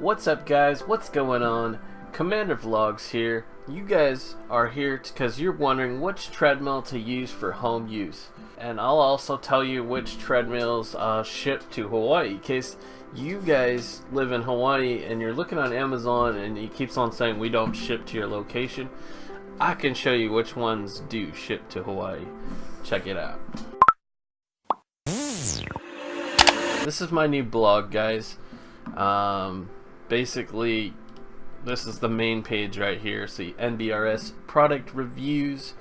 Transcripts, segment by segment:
What's up guys? What's going on? Commander Vlogs here. You guys are here because you're wondering which treadmill to use for home use. And I'll also tell you which treadmills uh, ship to Hawaii in case you guys live in Hawaii and you're looking on Amazon and it keeps on saying we don't ship to your location. I can show you which ones do ship to Hawaii. Check it out. This is my new blog guys. Um, basically this is the main page right here see NBRS product reviews.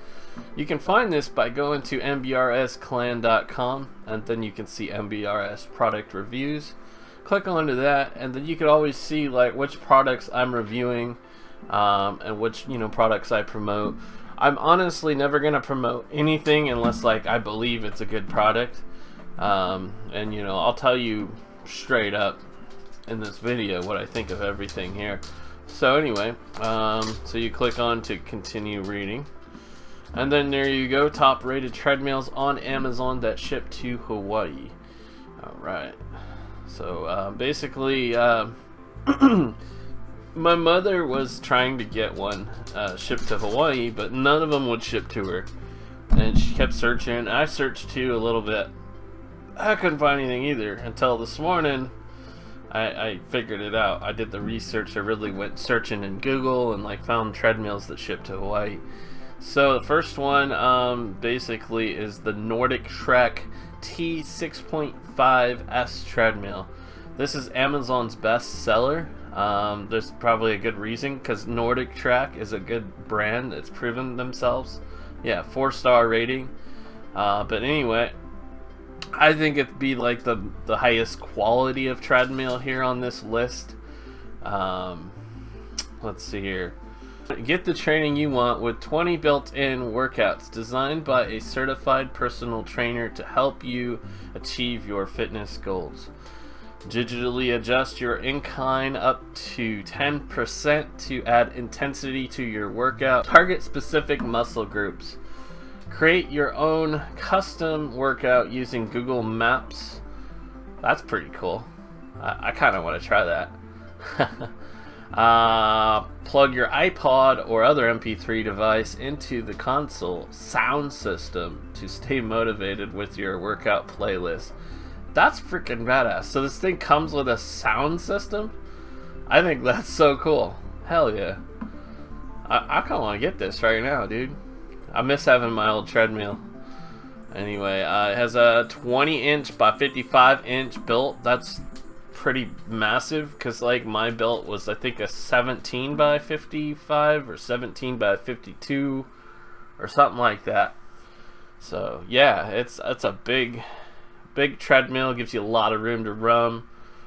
You can find this by going to nbrsclan.com and then you can see NBRS product reviews. Click onto that and then you can always see like which products I'm reviewing um, and which you know products I promote. I'm honestly never gonna promote anything unless like I believe it's a good product. Um, and you know I'll tell you straight up in this video what I think of everything here. So anyway, um, so you click on to continue reading. And then there you go, top rated treadmills on Amazon that ship to Hawaii. Alright. So uh, basically, uh, my mother was trying to get one uh, shipped to Hawaii, but none of them would ship to her. And she kept searching. I searched too a little bit. I couldn't find anything either until this morning I, I figured it out. I did the research. I really went searching in Google and like found treadmills that ship to Hawaii. So the first one um, basically is the NordicTrack T6.5S treadmill. This is Amazon's best seller. Um, there's probably a good reason because Nordic Track is a good brand. It's proven themselves. Yeah, four star rating. Uh, but anyway, I think it'd be like the the highest quality of treadmill here on this list. Um, let's see here. Get the training you want with 20 built-in workouts designed by a certified personal trainer to help you achieve your fitness goals. Digitally adjust your incline up to 10% to add intensity to your workout. Target specific muscle groups. Create your own custom workout using Google Maps. That's pretty cool. I, I kind of want to try that. uh, plug your iPod or other MP3 device into the console sound system to stay motivated with your workout playlist. That's freaking badass. So this thing comes with a sound system? I think that's so cool. Hell yeah. I, I kind of want to get this right now, dude. I miss having my old treadmill. Anyway, uh, it has a 20 inch by 55 inch built. That's pretty massive because like my built was I think a 17 by 55 or 17 by 52 or something like that. So yeah, it's it's a big big treadmill. Gives you a lot of room to run,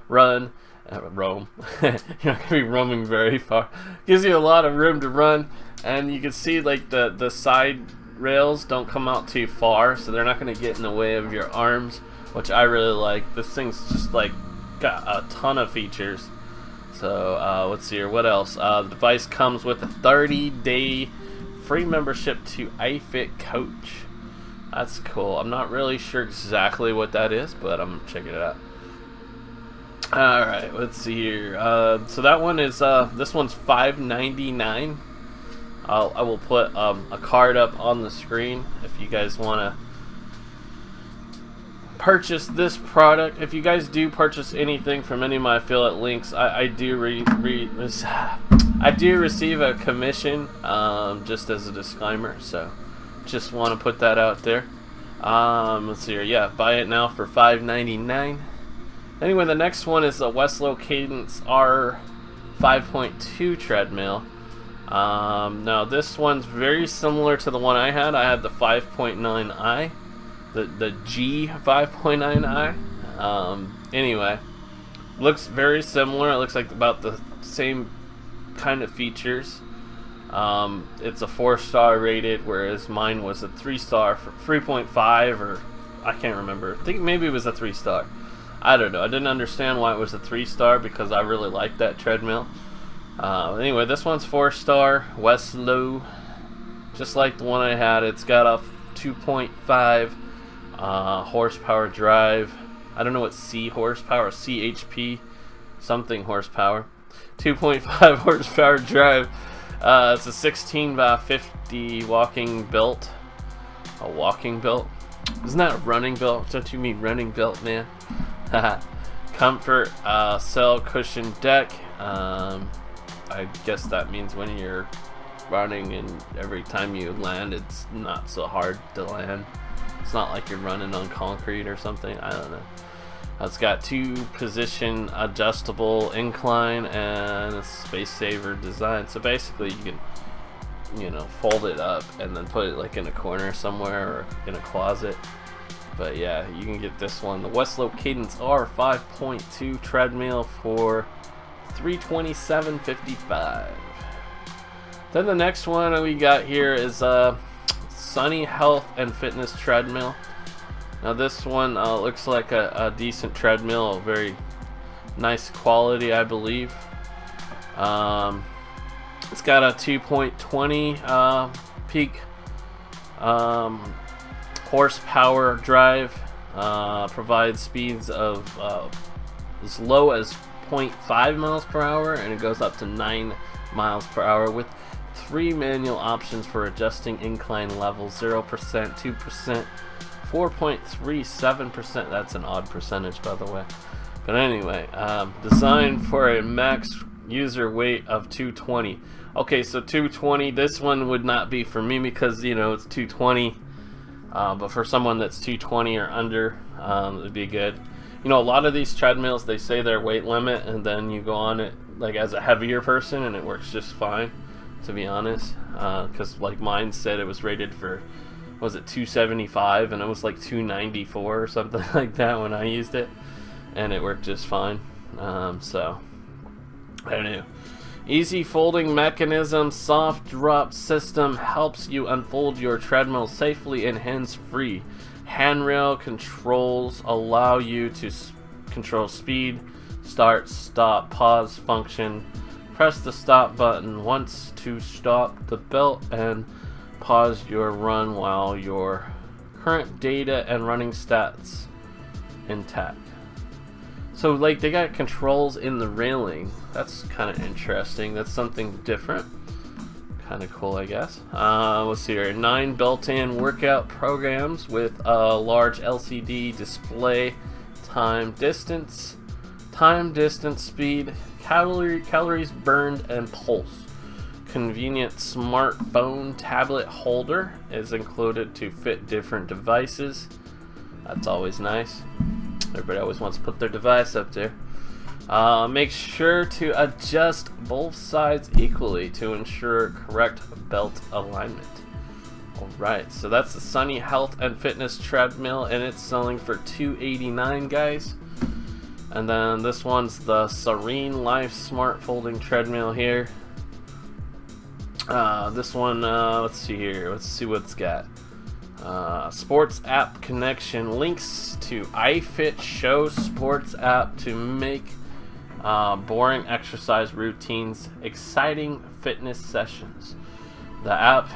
run, uh, roam. You're not gonna be roaming very far. Gives you a lot of room to run and you can see like the the side rails don't come out too far so they're not going to get in the way of your arms which I really like. This thing's just like got a ton of features. So uh, let's see here. What else? Uh, the device comes with a 30 day free membership to iFit Coach. That's cool. I'm not really sure exactly what that is but I'm checking it out. Alright, let's see here. Uh, so that one is, uh, this one's $5.99 I'll, I will put um, a card up on the screen if you guys want to purchase this product. If you guys do purchase anything from any of my affiliate links, I, I do re, re, I do receive a commission, um, just as a disclaimer. So, just want to put that out there. Um, let's see here. Yeah, buy it now for $5.99. Anyway, the next one is the Weslo Cadence R 5.2 treadmill. Um, now this one's very similar to the one I had. I had the 5.9i, the the G 5.9i. Um, anyway, looks very similar. It looks like about the same kind of features. Um, it's a four star rated, whereas mine was a three star 3.5 or I can't remember. I think maybe it was a three star. I don't know. I didn't understand why it was a three star because I really liked that treadmill. Uh, anyway, this one's four star, Weslo, just like the one I had. It's got a 2.5 uh, horsepower drive. I don't know what C horsepower, CHP, something horsepower. 2.5 horsepower drive. Uh, it's a 16 by 50 walking belt. A walking belt? Isn't that a running belt? Don't you mean running belt, man? Comfort, uh, cell cushion deck. Um, I guess that means when you're running and every time you land, it's not so hard to land. It's not like you're running on concrete or something. I don't know. It's got two position adjustable incline and a space saver design. So basically you can, you know, fold it up and then put it like in a corner somewhere or in a closet. But yeah, you can get this one. The Weslo Cadence R 5.2 treadmill for 327.55. Then the next one we got here is a uh, Sunny Health and Fitness treadmill. Now this one uh, looks like a, a, decent treadmill, very nice quality, I believe. Um, it's got a 2.20 uh, peak um, horsepower drive. Uh, provides speeds of uh, as low as 0.5 miles per hour, and it goes up to 9 miles per hour with three manual options for adjusting incline levels: 0%, 2%. 4.37%. That's an odd percentage, by the way. But anyway, um, designed for a max user weight of 220. Okay, so 220. This one would not be for me because you know it's 220. Uh, but for someone that's 220 or under, um, it'd be good. You know, a lot of these treadmills they say their weight limit, and then you go on it like as a heavier person, and it works just fine. To be honest, because uh, like mine said it was rated for was it 275 and it was like 294 or something like that when I used it and it worked just fine. Um, so I don't know. Easy folding mechanism soft drop system helps you unfold your treadmill safely and hands free handrail controls allow you to control speed start stop pause function press the stop button once to stop the belt and pause your run while your current data and running stats intact. So like they got controls in the railing. That's kind of interesting. That's something different. Kind of cool, I guess. Uh, let's see here. Nine built-in workout programs with a large LCD display, time, distance, time, distance, speed, calorie, calories burned, and pulse convenient smartphone tablet holder is included to fit different devices. That's always nice. Everybody always wants to put their device up there. Uh, make sure to adjust both sides equally to ensure correct belt alignment. Alright, so that's the Sunny Health and Fitness treadmill and it's selling for 289 guys. And then this one's the Serene Life Smart Folding Treadmill here. Uh, this one, uh, let's see here. Let's see what it's got. Uh, sports app connection links to iFit Show Sports app to make uh, boring exercise routines exciting fitness sessions. The app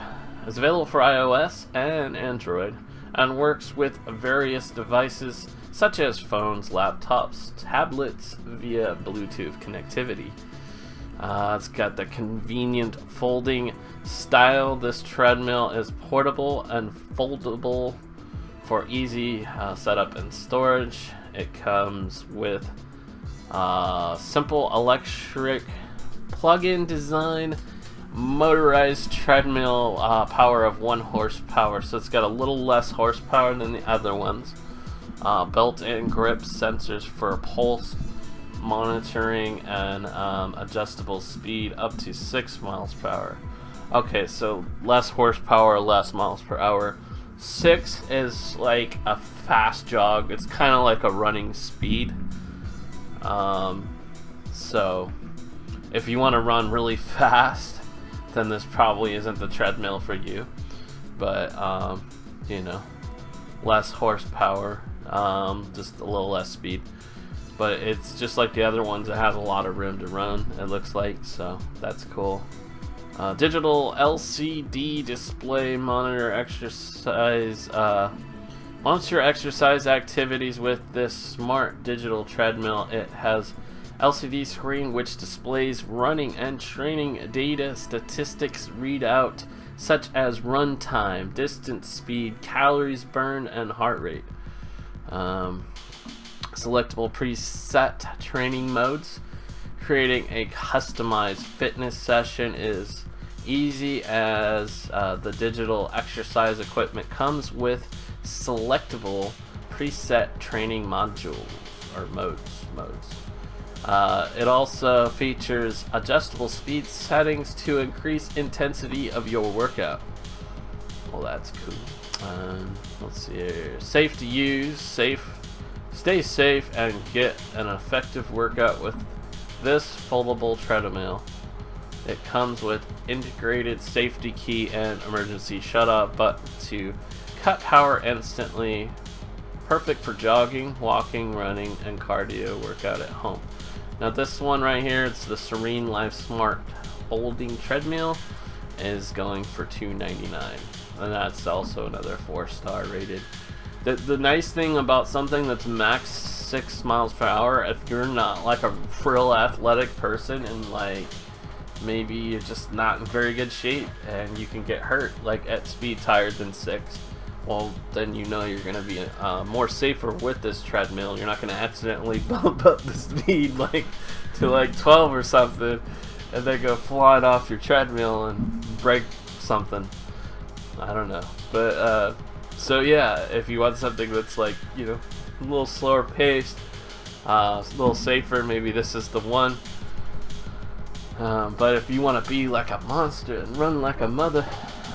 is available for iOS and Android and works with various devices such as phones, laptops, tablets via Bluetooth connectivity. Uh, it's got the convenient folding style. This treadmill is portable and foldable for easy uh, setup and storage. It comes with uh, simple electric plug-in design, motorized treadmill uh, power of one horsepower. So it's got a little less horsepower than the other ones. Uh, built-in grip sensors for pulse monitoring and um, adjustable speed up to 6 miles per hour. Okay, so less horsepower, less miles per hour. 6 is like a fast jog. It's kind of like a running speed. Um, so, if you want to run really fast, then this probably isn't the treadmill for you. But, um, you know, less horsepower, um, just a little less speed but it's just like the other ones. It has a lot of room to run. It looks like so that's cool. Uh, digital LCD display monitor exercise. Uh, monitor exercise activities with this smart digital treadmill. It has LCD screen which displays running and training data statistics readout such as run time, distance speed, calories burned, and heart rate. Um, selectable preset training modes. Creating a customized fitness session is easy as uh, the digital exercise equipment comes with selectable preset training module or modes modes. Uh, it also features adjustable speed settings to increase intensity of your workout. Well, that's cool. Um, let's see here. Safe to use, safe, stay safe, and get an effective workout with this foldable treadmill. It comes with integrated safety key and emergency shut-off button to cut power instantly. Perfect for jogging, walking, running, and cardio workout at home. Now this one right here, it's the Serene Life Smart Folding Treadmill, is going for $2.99, and that's also another four star rated. The, the nice thing about something that's max six miles per hour, if you're not like a real athletic person and like maybe you're just not in very good shape and you can get hurt like at speeds higher than six well then you know you're gonna be uh, more safer with this treadmill. You're not gonna accidentally bump up the speed like to like 12 or something and then go flying off your treadmill and break something. I don't know. But uh, so yeah if you want something that's like you know a little slower paced uh, a little safer maybe this is the one. Um, but if you want to be like a monster and run like a mother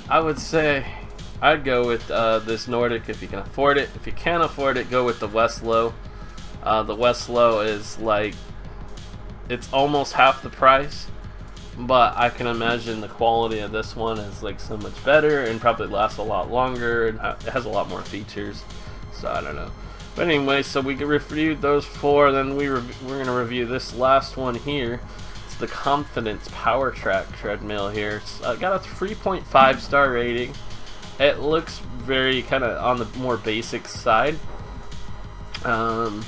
I would say I'd go with uh, this Nordic if you can afford it. If you can't afford it, go with the Weslo. Uh, the Weslo is like, it's almost half the price, but I can imagine the quality of this one is like so much better and probably lasts a lot longer and it has a lot more features. So I don't know. But anyway, so we reviewed those four, then we we're going to review this last one here. It's the Confidence Power Track treadmill here. It's uh, got a 3.5 star rating. It looks very kind of on the more basic side. Um,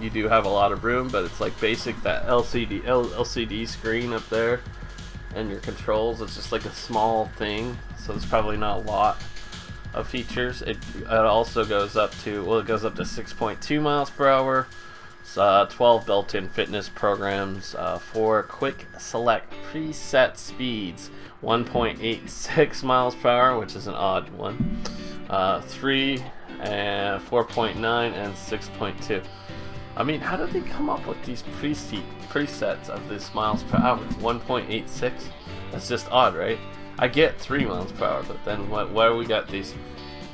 you do have a lot of room, but it's like basic that LCD L, LCD screen up there, and your controls. It's just like a small thing, so it's probably not a lot of features. It, it also goes up to well, it goes up to 6.2 miles per hour. Uh, 12 built-in fitness programs uh, for quick select preset speeds 1.86 miles per hour, which is an odd one. Uh, 3 and 4.9 and 6.2. I mean, how did they come up with these preset presets of this miles per hour? 1.86? That's just odd, right? I get 3 miles per hour, but then why we got these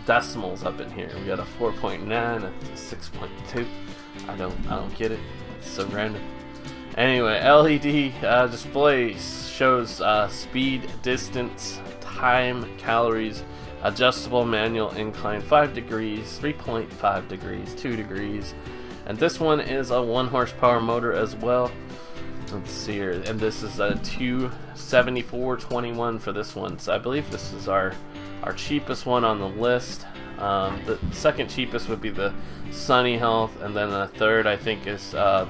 decimals up in here? We got a 4.9 and a 6.2. I don't, I don't get it. It's so random. Anyway, LED uh, displays shows uh, speed, distance, time, calories, adjustable manual incline 5 degrees, 3.5 degrees, 2 degrees, and this one is a 1 horsepower motor as well. Let's see here, and this is a 274.21 for this one. So I believe this is our our cheapest one on the list. Um, the second cheapest would be the Sunny Health, and then the third I think is uh,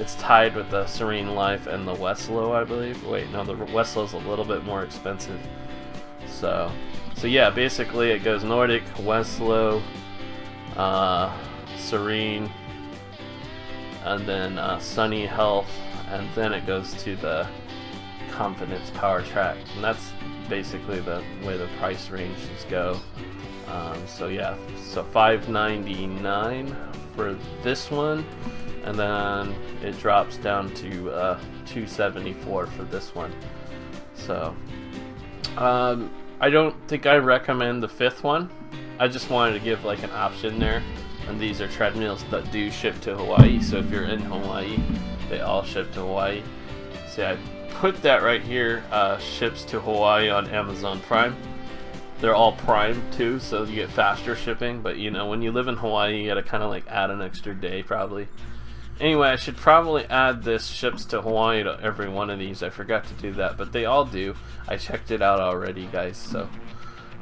it's tied with the Serene Life and the Weslo, I believe. Wait, no, the Weslo's a little bit more expensive. So, so yeah, basically it goes Nordic, Weslo, uh, Serene, and then uh, Sunny Health, and then it goes to the Confidence Power Track, and that's basically the way the price ranges go. Um, so yeah, so 5.99 for this one, and then it drops down to uh, 274 for this one. So um, I don't think I recommend the fifth one. I just wanted to give like an option there. And these are treadmills that do ship to Hawaii. So if you're in Hawaii, they all ship to Hawaii. See, I put that right here. Uh, ships to Hawaii on Amazon Prime they're all prime too, so you get faster shipping. But you know, when you live in Hawaii, you gotta kind of like add an extra day probably. Anyway, I should probably add this ships to Hawaii to every one of these. I forgot to do that, but they all do. I checked it out already, guys. So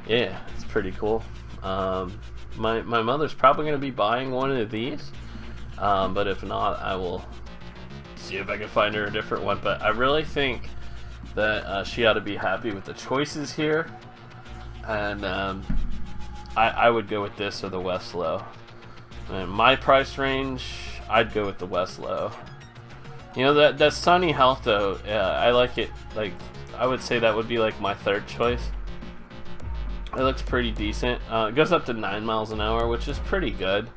yeah, it's pretty cool. Um, my my mother's probably gonna be buying one of these, um, but if not, I will see if I can find her a different one. But I really think that uh, she ought to be happy with the choices here. And um, I, I would go with this or the Weslo. And my price range, I'd go with the Weslo. You know that that Sunny Health though, yeah, I like it. Like I would say that would be like my third choice. It looks pretty decent. Uh, it goes up to nine miles an hour, which is pretty good.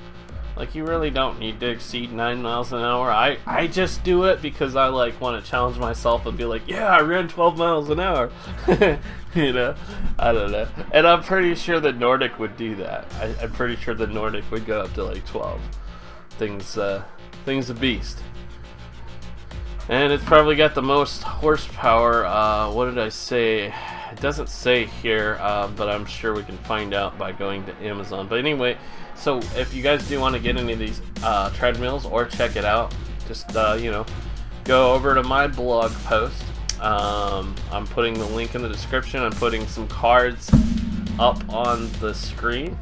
Like you really don't need to exceed nine miles an hour. I I just do it because I like want to challenge myself and be like, yeah, I ran 12 miles an hour. you know, I don't know. And I'm pretty sure the Nordic would do that. I, am pretty sure the Nordic would go up to like 12. Things uh, things a beast. And it's probably got the most horsepower. Uh, what did I say? It doesn't say here, uh, but I'm sure we can find out by going to Amazon. But anyway, so if you guys do want to get any of these uh, treadmills or check it out, just uh, you know, go over to my blog post. Um, I'm putting the link in the description. I'm putting some cards up on the screen,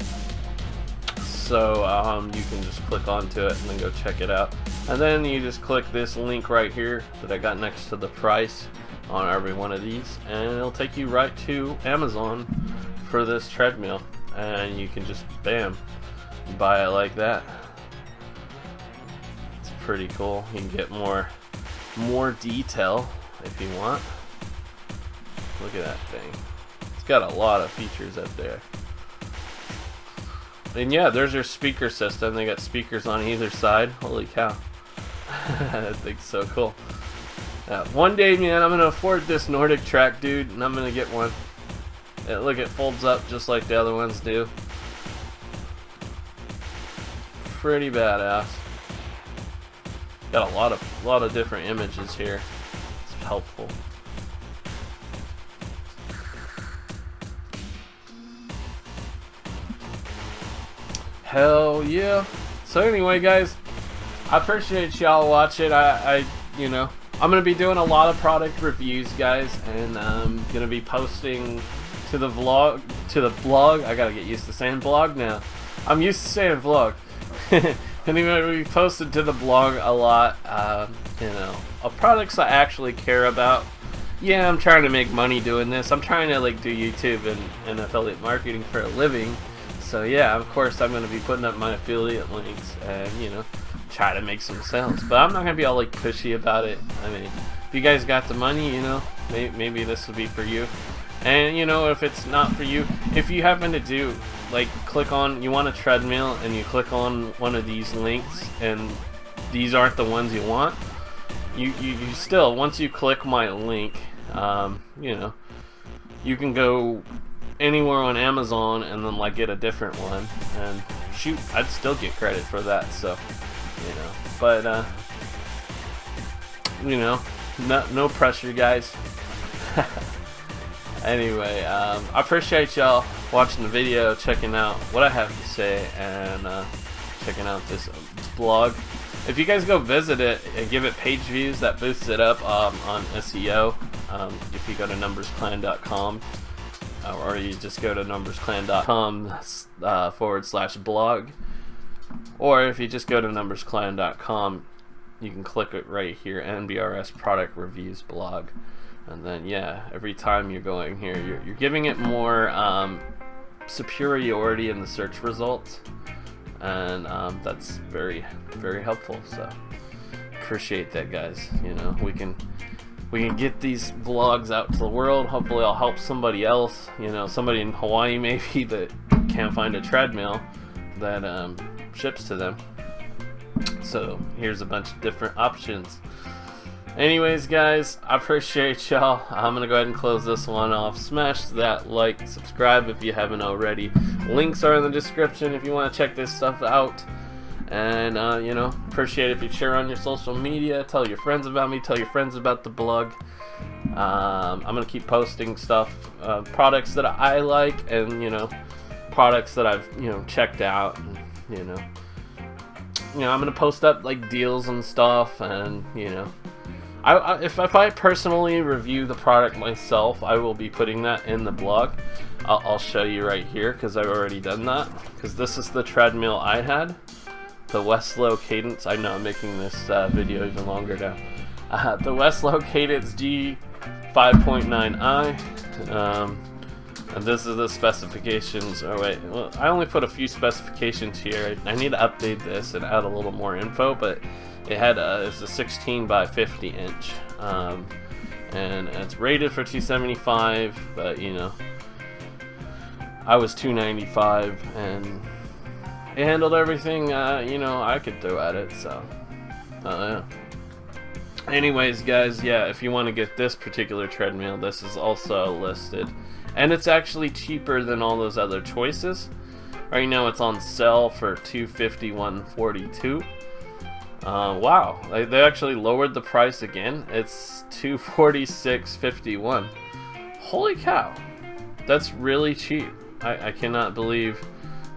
so um, you can just click onto it and then go check it out. And then you just click this link right here that I got next to the price on every one of these, and it'll take you right to Amazon for this treadmill, and you can just bam buy it like that. It's pretty cool. You can get more more detail if you want. Look at that thing. It's got a lot of features up there. And yeah, there's your speaker system. They got speakers on either side. Holy cow. that thing's so cool. Uh, one day, man, I'm gonna afford this Nordic track, dude, and I'm gonna get one. It, look, it folds up just like the other ones do pretty badass. Got a lot of lot of different images here. It's helpful. Hell yeah. So anyway, guys, I appreciate y'all watching. I, I, you know, I'm gonna be doing a lot of product reviews, guys, and I'm gonna be posting to the vlog, to the blog. I gotta get used to saying blog now. I'm used to saying vlog. anyway, we posted to the blog a lot, uh, you know, of products I actually care about. Yeah, I'm trying to make money doing this. I'm trying to like do YouTube and, and affiliate marketing for a living. So yeah, of course I'm going to be putting up my affiliate links and, you know, try to make some sales. But I'm not going to be all like pushy about it. I mean, if you guys got the money, you know, maybe, maybe this will be for you. And you know, if it's not for you, if you happen to do like click on you want a treadmill and you click on one of these links and these aren't the ones you want, you you, you still once you click my link, um, you know, you can go anywhere on Amazon and then like get a different one and shoot, I'd still get credit for that. So you know, but uh, you know, no no pressure, guys. Anyway, um, I appreciate y'all watching the video, checking out what I have to say, and uh, checking out this, this, blog. If you guys go visit it and give it page views, that boosts it up um, on SEO. Um, if you go to numbersclan.com, uh, or you just go to numbersclan.com uh, forward slash blog, or if you just go to numbersclan.com, you can click it right here, NBRS product reviews blog. And then yeah every time you're going here you're, you're giving it more um, superiority in the search results. And um, that's very very helpful. So appreciate that guys. You know we can we can get these vlogs out to the world hopefully I'll help somebody else you know somebody in Hawaii maybe that can't find a treadmill that um, ships to them so here's a bunch of different options Anyways, guys, I appreciate y'all. I'm going to go ahead and close this one off. Smash that like, subscribe if you haven't already. Links are in the description if you want to check this stuff out. And, uh, you know, appreciate if you share on your social media. Tell your friends about me. Tell your friends about the blog. Um, I'm going to keep posting stuff, uh, products that I like, and, you know, products that I've, you know, checked out. And, you know, you know, I'm going to post up, like, deals and stuff, and, you know, I, I, if, if I personally review the product myself, I will be putting that in the blog. I'll, I'll show you right here because I've already done that. Because this is the treadmill I had. The Weslo Cadence. I know I'm making this uh, video even longer now. Uh, the Weslo Cadence G5.9i. Um, and this is the specifications. Oh wait, well, I only put a few specifications here. I need to update this and add a little more info, but it had a, it's a 16 by 50 inch. Um, and it's rated for 275, but you know, I was 295 and it handled everything, uh, you know, I could throw at it, so, uh, yeah. Anyways, guys, yeah, if you want to get this particular treadmill, this is also listed. And it's actually cheaper than all those other choices. Right now it's on sale for 251.42. Uh, wow, they, they actually lowered the price again. It's 246.51. Holy cow, that's really cheap. I, I cannot believe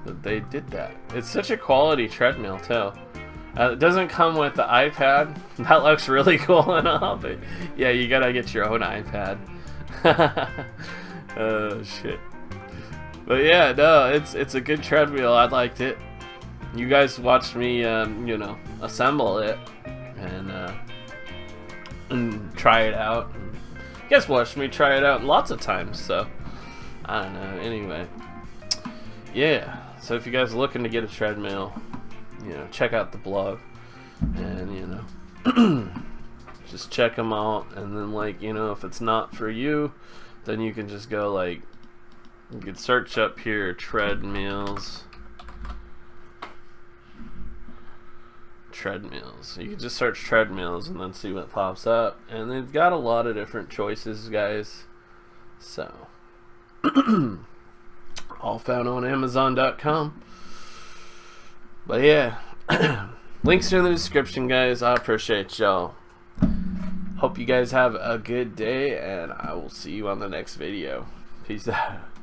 that they did that. It's such a quality treadmill too. Uh, it doesn't come with the iPad. That looks really cool and all, but yeah, you gotta get your own iPad. oh shit. But yeah, no, it's it's a good treadmill. I liked it. You guys watched me, um, you know, assemble it and uh, and try it out. You guys watched me try it out lots of times, so I don't know. Anyway, yeah. So if you guys are looking to get a treadmill, you know, check out the blog, and you know, just check them out. And then, like, you know, if it's not for you, then you can just go like, you can search up here treadmills. treadmills. You can just search treadmills and then see what pops up. And they've got a lot of different choices, guys. So, all found on Amazon.com. But yeah, links are in the description, guys. I appreciate y'all. Hope you guys have a good day, and I will see you on the next video. Peace out.